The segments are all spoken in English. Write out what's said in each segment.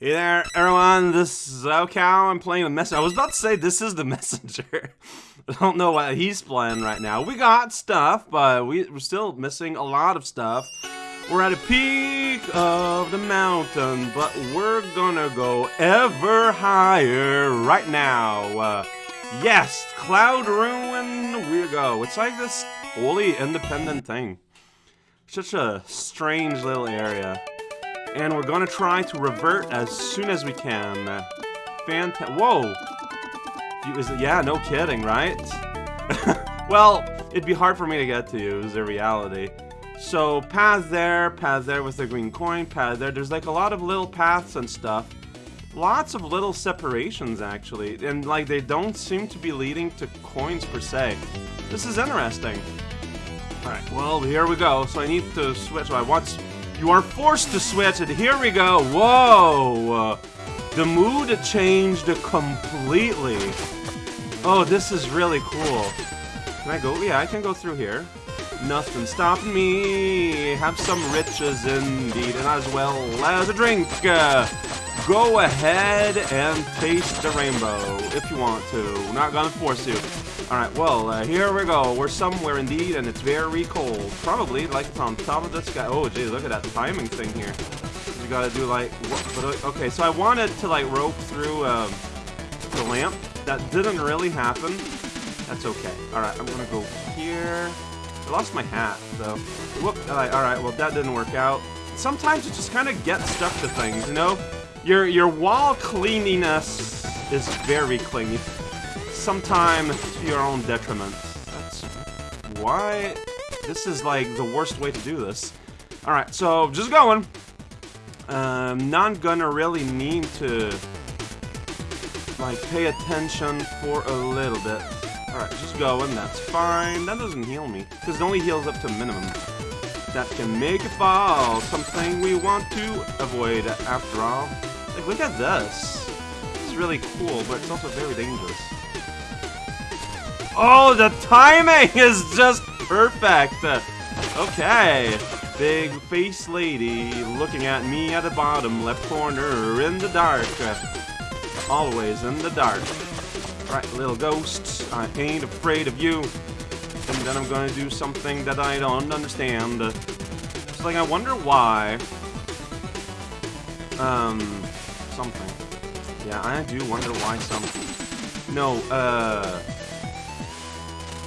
Hey there, everyone. This is raocow. I'm playing the messenger. I was about to say this is the messenger. I don't know what he's playing right now. We got stuff, but we, we're still missing a lot of stuff. We're at a peak of the mountain, but we're gonna go ever higher right now. Uh, yes, Cloud Ruin, we go. It's like this wholly independent thing. Such a strange little area. And we're gonna try to revert as soon as we can. Uh, Fanta- Whoa! You, is it, yeah, no kidding, right? well, it'd be hard for me to get to you, is the reality. So, path there, path there with the green coin, path there. There's like a lot of little paths and stuff. Lots of little separations, actually. And, like, they don't seem to be leading to coins per se. This is interesting. Alright, well, here we go. So I need to switch. So I want... You are forced to switch it. Here we go. Whoa! The mood changed completely. Oh, this is really cool. Can I go? Yeah, I can go through here. Nothing stopping me. Have some riches indeed, and as well as a drink. Uh, go ahead and taste the rainbow if you want to. Not gonna force you. Alright, well, uh, here we go. We're somewhere indeed, and it's very cold. Probably, like it's on top of this guy. Oh, geez, look at that timing thing here. You gotta do, like, what, okay, so I wanted to, like, rope through um, the lamp. That didn't really happen. That's okay. Alright, I'm gonna go here. I lost my hat, though. Whoop. Alright, alright, well, that didn't work out. Sometimes you just kind of get stuck to things, you know? Your, your wall cleanliness is very clingy. Sometimes to your own detriment. That's why this is, like, the worst way to do this. Alright, so, just going. Um, not gonna really need to, like, pay attention for a little bit. Alright, just going, that's fine. That doesn't heal me, because it only heals up to minimum. That can make it fall, something we want to avoid after all. Like, look at this. It's really cool, but it's also very dangerous. Oh, the timing is just perfect! Okay. Big face lady looking at me at the bottom left corner in the dark. Always in the dark. Right, little ghost, I ain't afraid of you. And then I'm gonna do something that I don't understand. It's like, I wonder why. Um, something. Yeah, I do wonder why some... No, uh...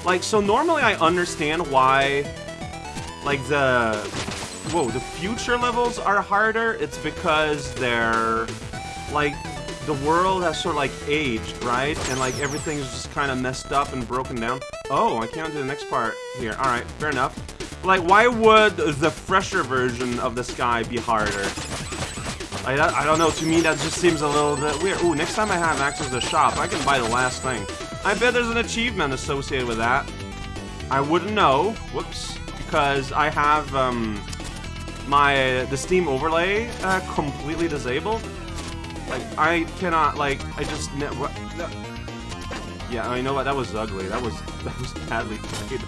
Like, so normally I understand why, like, the... Whoa, the future levels are harder. It's because they're, like, the world has sort of like aged, right? And like everything's just kind of messed up and broken down. Oh, I can't do the next part here. All right, fair enough. Like, why would the fresher version of the sky be harder? I, I don't know, to me that just seems a little bit weird. Ooh, next time I have access to the shop, I can buy the last thing. I bet there's an achievement associated with that. I wouldn't know, whoops, because I have um, my, the Steam overlay uh, completely disabled. Like, I cannot, like, I just, what, yeah, I know what, that was ugly, that was, that was badly played.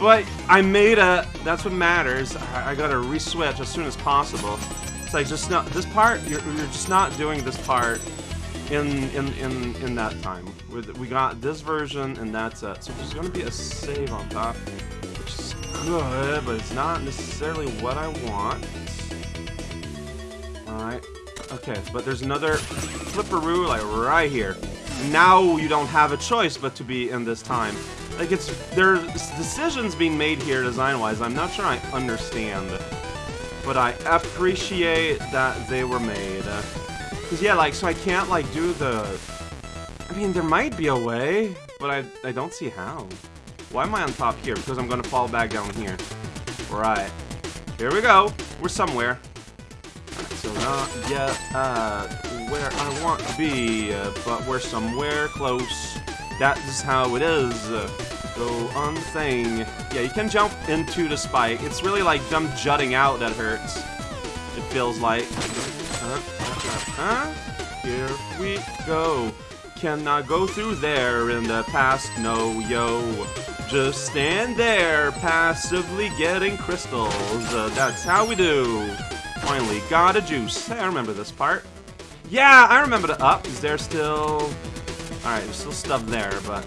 But, I made a, that's what matters, I, I gotta re-switch as soon as possible. It's like, just not, this part, you're, you're just not doing this part in, in, in, in that time. We got this version, and that's it. So there's gonna be a save on top, which is good, but it's not necessarily what I want. Alright. Okay, but there's another flipperoo, like, right here. Now you don't have a choice but to be in this time. Like, it's... There's decisions being made here design-wise I'm not sure I understand. But I appreciate that they were made. Because, yeah, like, so I can't, like, do the... I mean, there might be a way, but I, I don't see how. Why am I on top here? Because I'm going to fall back down here. Right. Here we go. We're somewhere. So not yet uh, where I want to be, uh, but we're somewhere close. That is how it is. Uh, go on thing. Yeah, you can jump into the spike. It's really like them jutting out that hurts. It feels like. Uh, uh, Here we go. Cannot go through there in the past, no, yo. Just stand there, passively getting crystals. Uh, that's how we do. Finally got a juice. I remember this part. Yeah, I remember the up. Is there still... Alright, there's still stuff there, but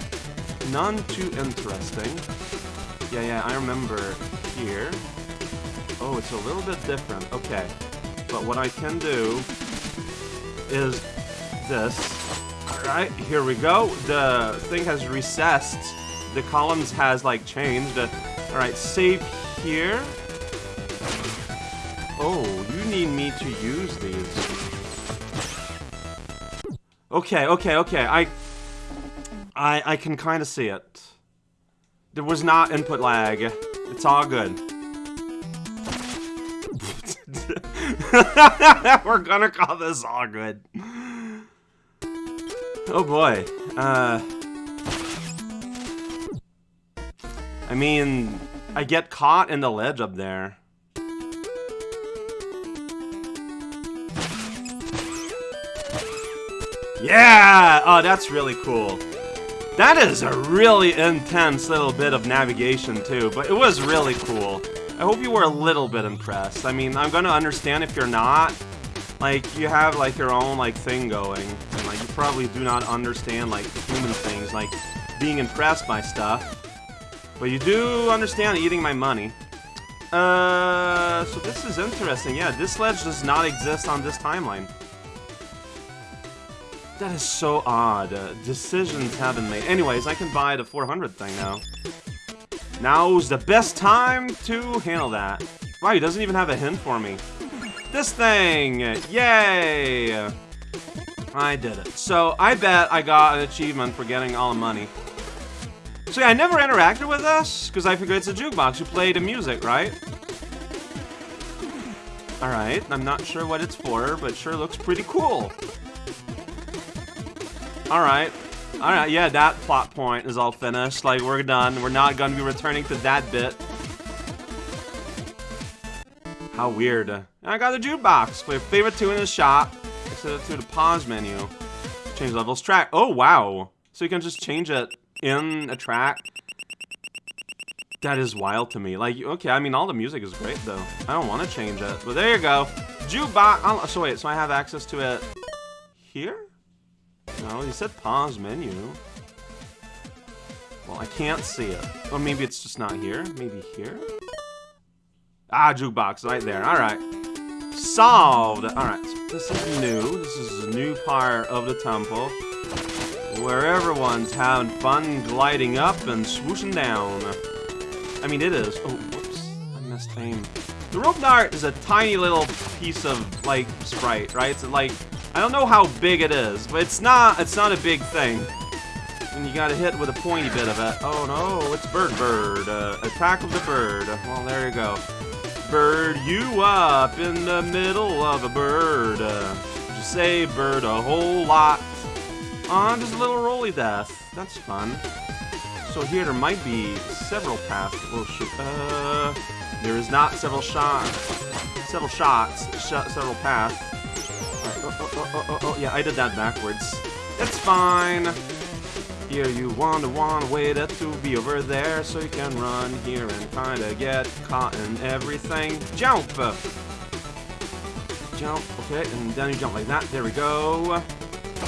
none too interesting. Yeah, yeah, I remember here. Oh, it's a little bit different. Okay. But what I can do is this. Alright, here we go. The thing has recessed. The columns has, like, changed. Alright, save here. Oh, you need me to use these. Okay, okay, okay. I I I can kind of see it. There was not input lag. It's all good. We're gonna call this all good. Oh boy. Uh I mean, I get caught in the ledge up there. Yeah! Oh, that's really cool. That is a really intense little bit of navigation, too, but it was really cool. I hope you were a little bit impressed. I mean, I'm gonna understand if you're not. Like, you have, like, your own, like, thing going. And, like, you probably do not understand, like, human things, like being impressed by stuff. But you do understand eating my money. Uh, so this is interesting. Yeah, this ledge does not exist on this timeline. That is so odd. Uh, decisions have been made. Anyways, I can buy the 400 thing now. Now's the best time to handle that. Wow, he doesn't even have a hint for me. This thing! Yay! I did it. So, I bet I got an achievement for getting all the money. So yeah, I never interacted with this, because I figured it's a jukebox. You play the music, right? Alright, I'm not sure what it's for, but sure looks pretty cool. Alright. Alright, yeah, that plot point is all finished. Like, we're done. We're not gonna be returning to that bit. How weird. I got the jukebox. Play your favorite tune in the shop. Set it to the pause menu. Change levels track. Oh, wow. So you can just change it in a track. That is wild to me. Like, okay, I mean, all the music is great, though. I don't want to change it. But there you go. Jukebox. Oh, so wait, so I have access to it here? No, he said pause menu. Well, I can't see it. Or maybe it's just not here. Maybe here? Ah, jukebox, right there. Alright. Solved! Alright, so this is new. This is a new part of the temple. Where everyone's having fun gliding up and swooshing down. I mean, it is. Oh, whoops. I missed aim. The rope dart is a tiny little piece of, like, sprite, right? It's like I don't know how big it is, but it's not it's not a big thing. And you gotta hit with a pointy bit of it. Oh no, it's Bird Bird. Uh, attack of the bird. Well, there you go. Bird you up in the middle of a bird. Uh, just say bird a whole lot. On just a little roly death. That's fun. So here there might be several paths. Oh shoot. Uh, there is not several shots. Several shots. Sh several paths. Oh, oh, oh, oh, oh, yeah, I did that backwards. It's fine. Here you want to want wait it to be over there so you can run here and kinda get caught in everything. Jump! Jump, okay, and then you jump like that. There we go.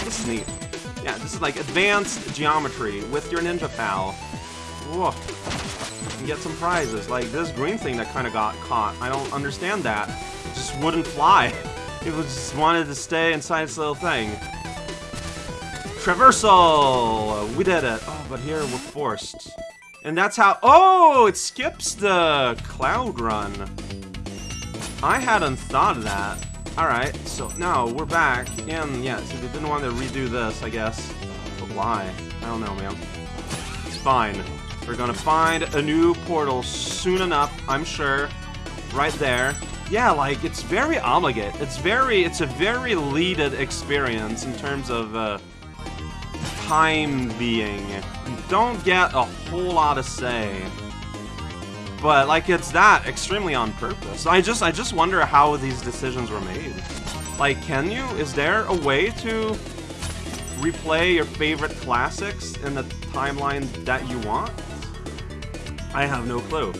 This is neat. Yeah, this is like advanced geometry with your ninja pal. Whoa. Get some prizes, like this green thing that kind of got caught. I don't understand that. It just wouldn't fly. It just wanted to stay inside this little thing. Traversal! We did it. Oh, but here we're forced. And that's how- Oh! It skips the cloud run. I hadn't thought of that. Alright, so now we're back. And yeah, so they didn't want to redo this, I guess. But why? I don't know, man. It's fine. We're gonna find a new portal soon enough, I'm sure. Right there yeah, like, it's very obligate. It's very, it's a very leaded experience in terms of, uh, time being. You don't get a whole lot to say. But, like, it's that extremely on purpose. I just, I just wonder how these decisions were made. Like, can you? Is there a way to replay your favorite classics in the timeline that you want? I have no clue.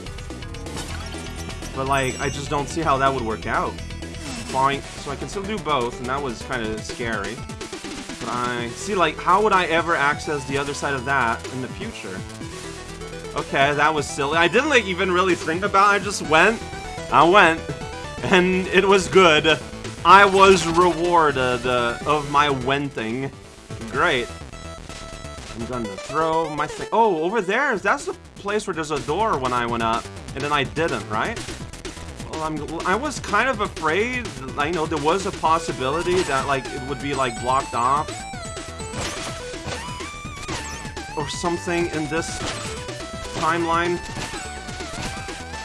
But, like, I just don't see how that would work out. point, so I can still do both, and that was kind of scary. But I... See, like, how would I ever access the other side of that in the future? Okay, that was silly. I didn't, like, even really think about it. I just went. I went. And it was good. I was rewarded uh, of my wenting. Great. I'm gonna throw my thing. Oh, over there. That's the place where there's a door when I went up. And then I didn't, right? I'm, I was kind of afraid. I know there was a possibility that, like, it would be, like, blocked off. Or something in this timeline.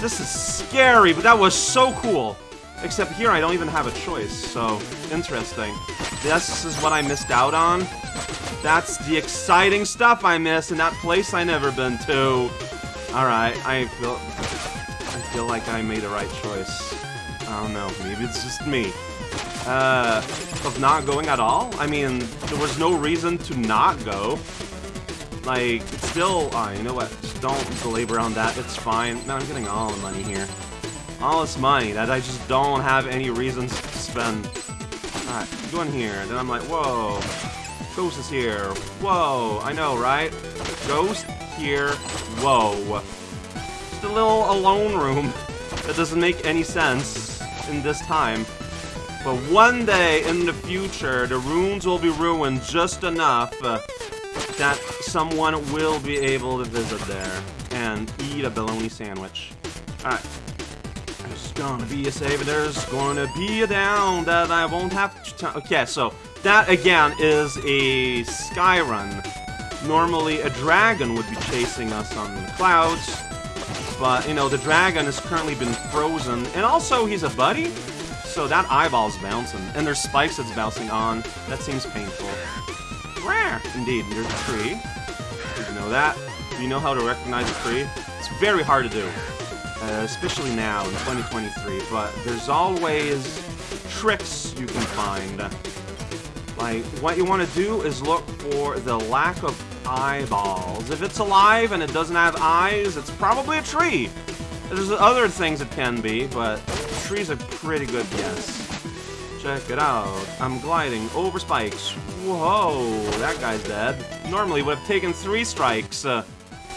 This is scary, but that was so cool. Except here I don't even have a choice, so interesting. This is what I missed out on. That's the exciting stuff I missed in that place I never been to. Alright, I feel feel like I made the right choice. I don't know, maybe it's just me. Uh, of not going at all? I mean, there was no reason to not go. Like, still, uh, you know what, just don't belabor on that, it's fine. No, I'm getting all the money here. All this money that I just don't have any reasons to spend. Alright, go in here, then I'm like, whoa, Ghost is here. Whoa, I know, right? Ghost here. Whoa. Just a little alone room that doesn't make any sense in this time. But one day in the future, the runes will be ruined just enough uh, that someone will be able to visit there and eat a bologna sandwich. Alright. There's gonna be a save, there's gonna be a down that I won't have to... Okay, so that, again, is a sky run. Normally, a dragon would be chasing us on the clouds, but, you know, the dragon has currently been frozen, and also he's a buddy, so that eyeball's bouncing, and there's spikes that's bouncing on. That seems painful. Rare! Indeed, there's a tree. Did you know that? Do you know how to recognize a tree? It's very hard to do, uh, especially now in 2023, but there's always tricks you can find. Like, what you want to do is look for the lack of eyeballs. If it's alive and it doesn't have eyes, it's probably a tree. There's other things it can be, but tree's a pretty good guess. Check it out. I'm gliding over spikes. Whoa, that guy's dead. Normally would have taken three strikes. Uh,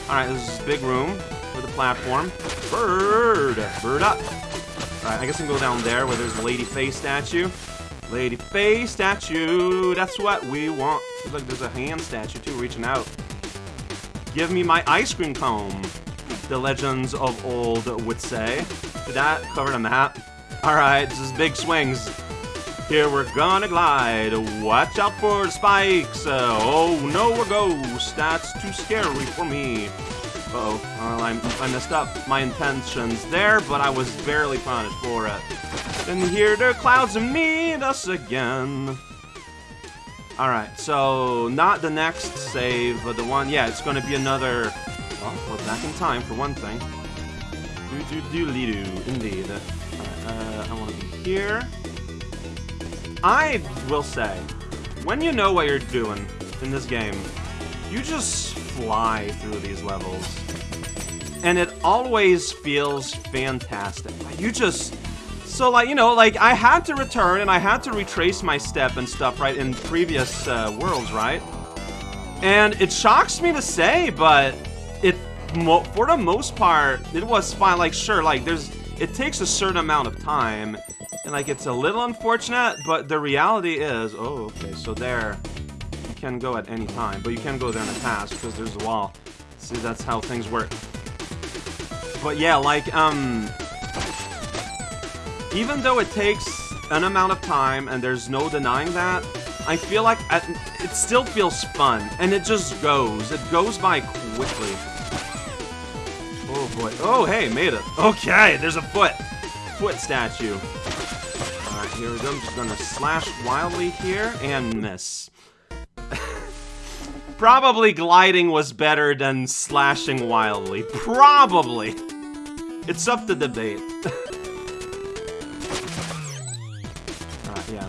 Alright, this is big room with a platform. Bird! Bird up! Alright, I guess I can go down there where there's a lady face statue. Lady face statue, that's what we want. Look, there's a hand statue too, reaching out. Give me my ice cream cone, the legends of old would say. Did that cover the map? Alright, this is big swings. Here we're gonna glide. Watch out for the spikes. Uh, oh no, a ghost. That's too scary for me. Uh oh well, I, I messed up my intentions there, but I was barely punished for it. And here the clouds meet us again. Alright, so not the next save, but the one, yeah, it's gonna be another, well, we're back in time for one thing. Do do do do indeed. uh, I wanna be here. I will say, when you know what you're doing in this game, you just fly through these levels. And it always feels fantastic. You just so, like, you know, like, I had to return and I had to retrace my step and stuff, right, in previous uh, worlds, right? And it shocks me to say, but it, for the most part, it was fine. Like, sure, like, there's, it takes a certain amount of time. And, like, it's a little unfortunate, but the reality is, oh, okay, so there, you can go at any time. But you can go there in a pass because there's a wall. See, that's how things work. But yeah, like, um, even though it takes an amount of time, and there's no denying that, I feel like it still feels fun, and it just goes. It goes by quickly. Oh boy. Oh, hey, made it. Okay, there's a foot. Foot statue. Alright, here we go. I'm just gonna slash wildly here and miss. Probably gliding was better than slashing wildly. Probably. It's up to debate.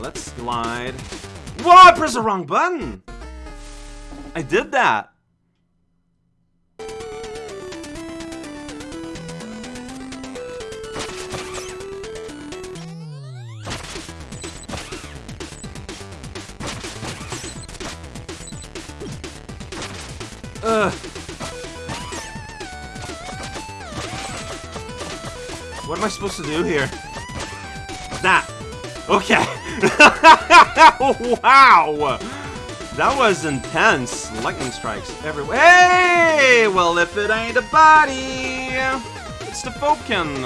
let's glide. Whoa, I pressed the wrong button! I did that! Ugh. What am I supposed to do here? That. Okay. wow. That was intense. Lightning strikes everywhere. Hey! Well, if it ain't a body, it's the Phobekin.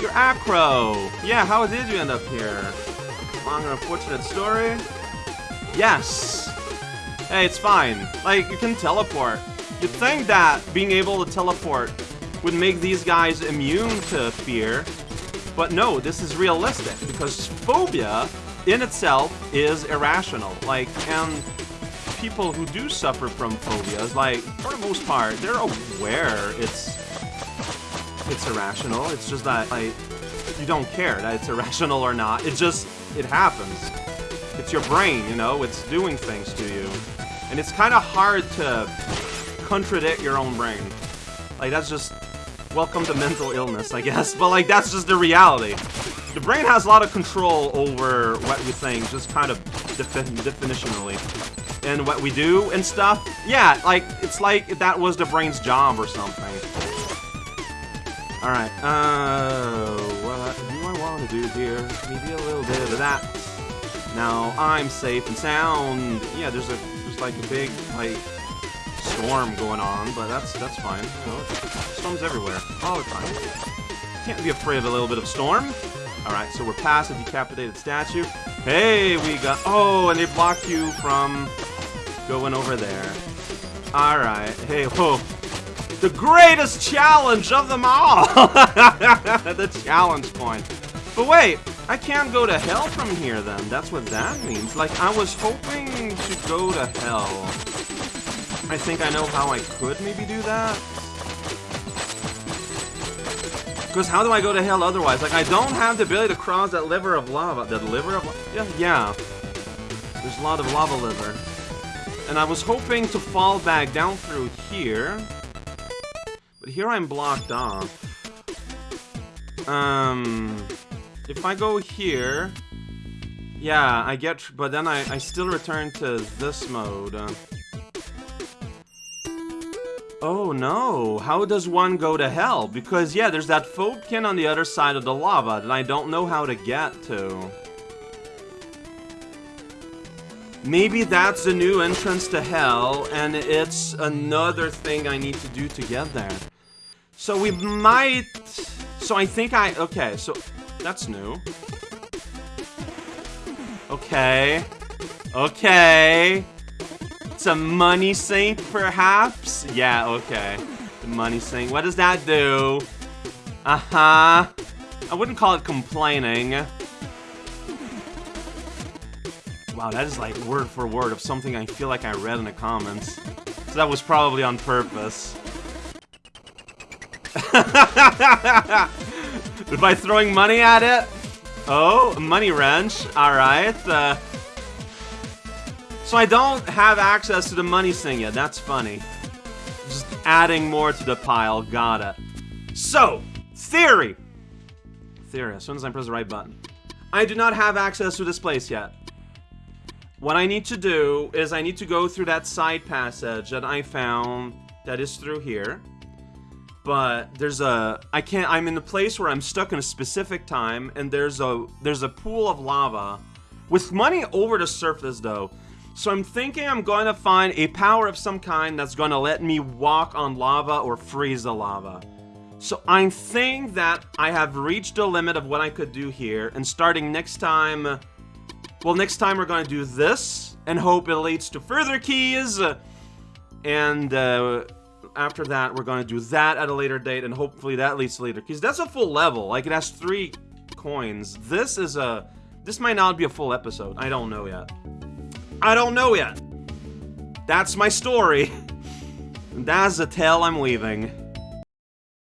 You're Acro. Yeah, how did you end up here? Long and unfortunate story? Yes. Hey, it's fine. Like, you can teleport. You'd think that being able to teleport would make these guys immune to fear, but no, this is realistic, because phobia in itself is irrational. Like, and people who do suffer from phobias, like, for the most part, they're aware it's it's irrational. It's just that, like, you don't care that it's irrational or not. It just, it happens. It's your brain, you know? It's doing things to you. And it's kind of hard to contradict your own brain. Like, that's just, welcome to mental illness, I guess. But, like, that's just the reality. The brain has a lot of control over what we think, just kind of defi definitionally. And what we do and stuff. Yeah, like, it's like that was the brain's job or something. Alright, uh, what do I want to do here? Maybe a little bit of that. Now, I'm safe and sound. Yeah, there's a, there's like a big, like, storm going on, but that's, that's fine. You know, storms everywhere, all the time. Can't be afraid of a little bit of storm. Alright, so we're past a decapitated statue. Hey, we got... Oh, and they blocked you from going over there. Alright, hey, whoa. The greatest challenge of them all! the challenge point. But wait, I can't go to hell from here then. That's what that means. Like, I was hoping to go to hell. I think I know how I could maybe do that. Because how do I go to hell otherwise? Like, I don't have the ability to cross that liver of lava. That liver of Yeah, yeah. There's a lot of lava liver. And I was hoping to fall back down through here. But here I'm blocked off. Um... If I go here... Yeah, I get... But then I, I still return to this mode. Oh no, how does one go to hell? Because yeah, there's that Phobekin on the other side of the lava that I don't know how to get to. Maybe that's the new entrance to hell, and it's another thing I need to do to get there. So we might... So I think I... Okay, so that's new. Okay. Okay. It's a money sink, perhaps? Yeah, okay. The money sink. What does that do? Uh-huh. I wouldn't call it complaining. Wow, that is like word for word of something I feel like I read in the comments. So that was probably on purpose. By throwing money at it? Oh, money wrench. Alright. Uh, so I don't have access to the money thing yet. That's funny. Just adding more to the pile. Got it. So, theory. Theory. As soon as I press the right button. I do not have access to this place yet. What I need to do is I need to go through that side passage that I found that is through here. But there's a I can't I'm in a place where I'm stuck in a specific time and there's a there's a pool of lava with money over the surface though. So I'm thinking I'm going to find a power of some kind that's going to let me walk on lava or freeze the lava. So I think that I have reached the limit of what I could do here, and starting next time... Well, next time we're going to do this, and hope it leads to further keys, and uh, after that we're going to do that at a later date, and hopefully that leads to later keys. That's a full level, like it has three coins. This is a... This might not be a full episode, I don't know yet. I don't know yet. That's my story. That's the tale I'm leaving.